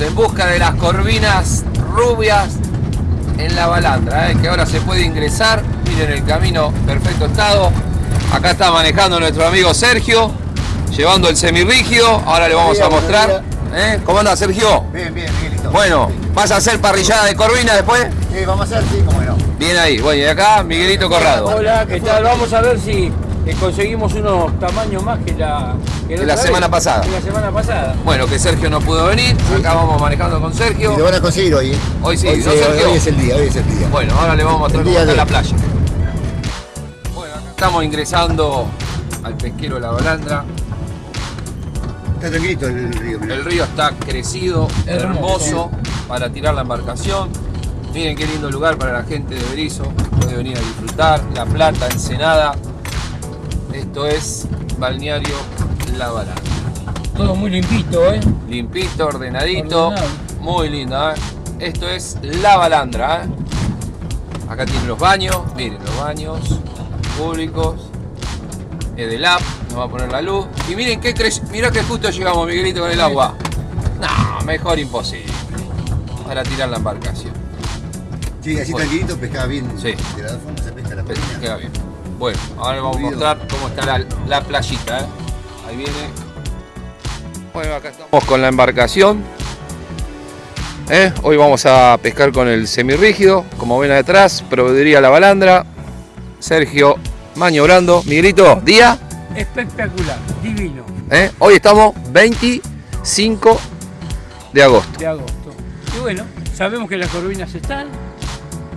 Vamos en busca de las corvinas rubias en la balandra, ¿eh? que ahora se puede ingresar. Miren el camino, perfecto estado. Acá está manejando nuestro amigo Sergio, llevando el semirrígido. Ahora le vamos a mostrar. ¿Eh? ¿Cómo anda Sergio? Bien, bien, Miguelito. Bueno, ¿vas a hacer parrillada de corvina después? Sí, vamos a hacer, sí, cómo no. Bien ahí. Bueno, y acá Miguelito Corrado. Hola, ¿qué tal? Vamos a ver si eh, conseguimos unos tamaños más que la, Que la otra vez, semana pasada. que la semana pasada. Bueno, que Sergio no pudo venir. Acá vamos manejando con Y Sergio. lo van a conseguir hoy, ¿eh? Hoy sí, hoy, ¿no, Sergio? hoy es el día, hoy es el día. Bueno, ahora le vamos a mostrar cómo está de la playa. Bueno, acá estamos ingresando al pesquero La Balandra. Está tranquilito el río, mirá. El río está crecido, hermoso, Hermoso. para tirar la embarcación. Miren qué lindo lugar para la gente de Berizo. Puede venir a disfrutar. La Plata, Ensenada. Esto es Balneario La Balandra. Todo muy limpito, ¿eh? Limpito, ordenadito. Ordenado. Muy linda, ¿eh? Esto es La Balandra, ¿eh? Acá tienen los baños. Miren, los baños públicos. Edelap, nos va a poner la luz. Y miren qué crece. Mirá que justo llegamos, Miguelito, con el agua. No, mejor imposible. Para tirar la embarcación. Sí, así Bueno. tranquilito pescaba bien. Sí. De la forma se pesca la peña. Queda bien. Bueno, ahora les vamos a mostrar cómo está la, la playita. ¿eh? Ahí viene. Bueno, acá estamos con la embarcación. ¿Eh? Hoy vamos a pescar con el semirrígido. Como ven atrás, proveeduría La Balandra. Sergio maniobrando. Miguelito, día. Espectacular, divino, ¿eh? Hoy estamos 25 de agosto. de agosto. Y bueno, sabemos que las corvinas están,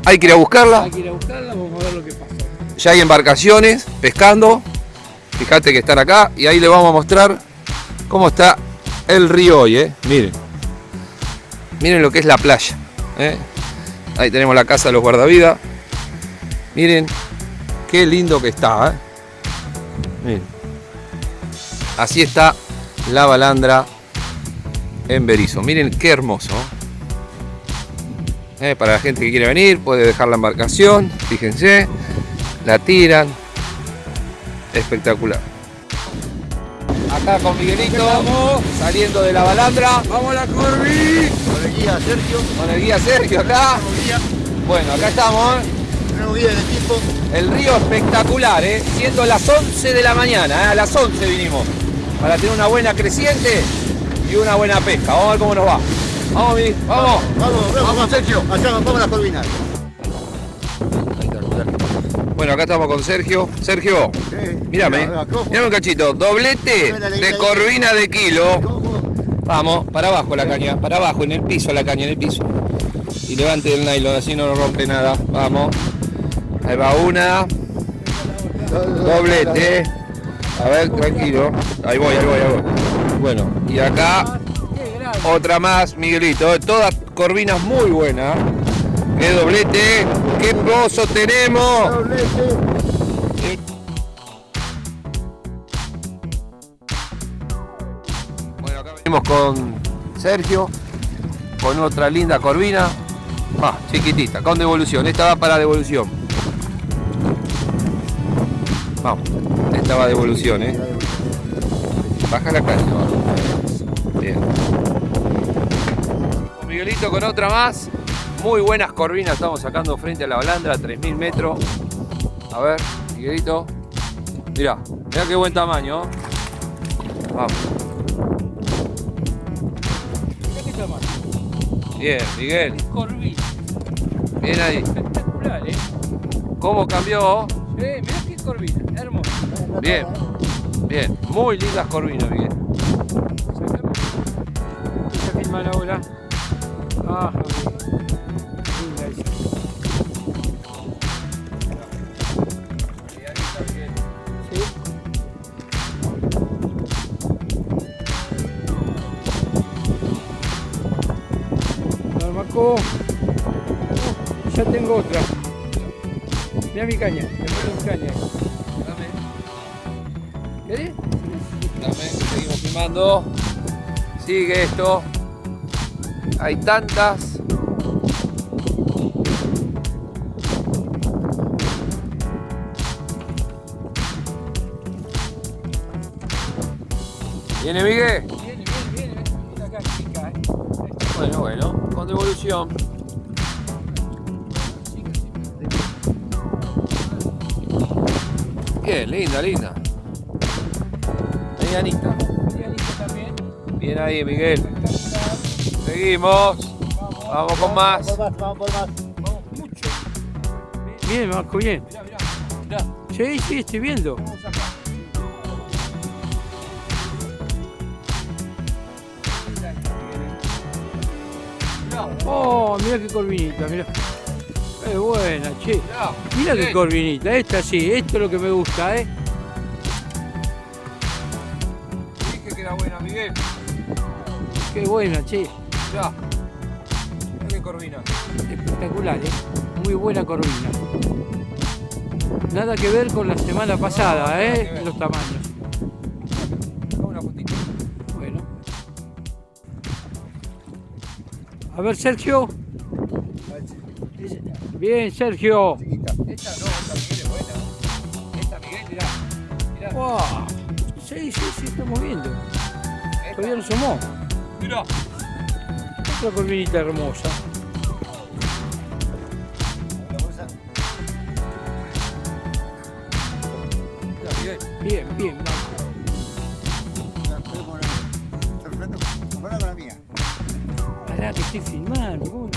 Hay que ir a buscarla. hay que ir a buscarlas, vamos a ver lo que pasa. Ya hay embarcaciones pescando. Fíjate que están acá y ahí le vamos a mostrar cómo está el río hoy, ¿eh? Miren. Miren lo que es la playa. ¿eh? Ahí tenemos la casa de los guardavidas. Miren qué lindo que está. ¿eh? Miren. Así está la balandra en Berizo. Miren qué hermoso. Para la gente que quiere venir, puede dejar la embarcación. Fíjense la tiran. Espectacular. Acá con Miguelito, saliendo de la balandra. ¡Vamos a la Corvi! Con el guía Sergio, Con el guía Sergio acá. Bueno, acá estamos. ¿eh? nuevo guía del equipo. El río espectacular, ¿eh? siendo las 11 de la mañana. ¿eh? A las 11 vinimos. Para tener una buena creciente y una buena pesca. Vamos a ver cómo nos va. Vamos, Mi, vamos. Vamos, vamos, Sergio. Allá vamos a las corvinas. Bueno, acá estamos con Sergio. Sergio, Sí. mírame. Mírame un cachito. Doblete de corvina de kilo. Vamos, para abajo la caña, para abajo, en el piso la caña, en el piso. Y levante el nylon, así no nos rompe nada. Vamos. Ahí va una. Doblete. A ver, tranquilo. Ahí voy, ahí voy, ahí voy. Bueno, y acá grande. otra más, Miguelito. Todas corvinas muy buenas. Qué doblete, qué pozo tenemos. Bueno, acá venimos con Sergio, con otra linda corvina. Ah, chiquitita, con devolución. Esta va para devolución. Vamos, esta va devolución, ¿eh? Baja la va. Bien. Miguelito con otra más. Muy buenas corvinas estamos sacando frente a la balandra, 3000 metros. A ver, Miguelito. Mirá, mirá qué buen tamaño. ¿eh? Vamos. Mirá qué tamaño. Bien, Miguel. Corvina, Bien ahí. espectacular, ¿eh? ¿Cómo cambió? Eh, mirá qué corvina, hermoso. Bien. Bien. Muy lindas corvinas, Miguel. A filmar ahora. Ah. Marco. ya tengo otra. Mira mi caña, me pongo mi caña. Dame, ¿Querés? dame, seguimos filmando. Sigue esto. Hay tantas. ¿Viene Miguel? Viene, viene, viene. Esta acá chica, ¿eh? Bueno, bueno, con devolución. Bien, linda, linda. Medianita. también. Bien ahí, Miguel. Seguimos. Vamos con más. Por más, vamos por más. Bien, Marco, bien. Sí, sí, estoy viendo. Oh, mira qué corvinita, mira. Es buena, che. Mira qué corvinita, esta sí, esto es lo que me gusta, ¿eh? Dije que era buena, Miguel. Qué buena, che. Ya. Mira qué corvina. Espectacular, ¿eh? Muy buena corvina. Nada que ver con la semana pasada, ¿eh? Los tamaños. Una fotito. Bueno. A ver, Sergio. Bien, Sergio. Chiquita. Esta no, esta Miguel es buena. Esta Miguel, mirá. Mirá. Wow. Sí, sí, sí, estamos viendo. Todavía no somos. Mirá. Otra corvinita hermosa. Bien, bien. Pará que estoy filmando.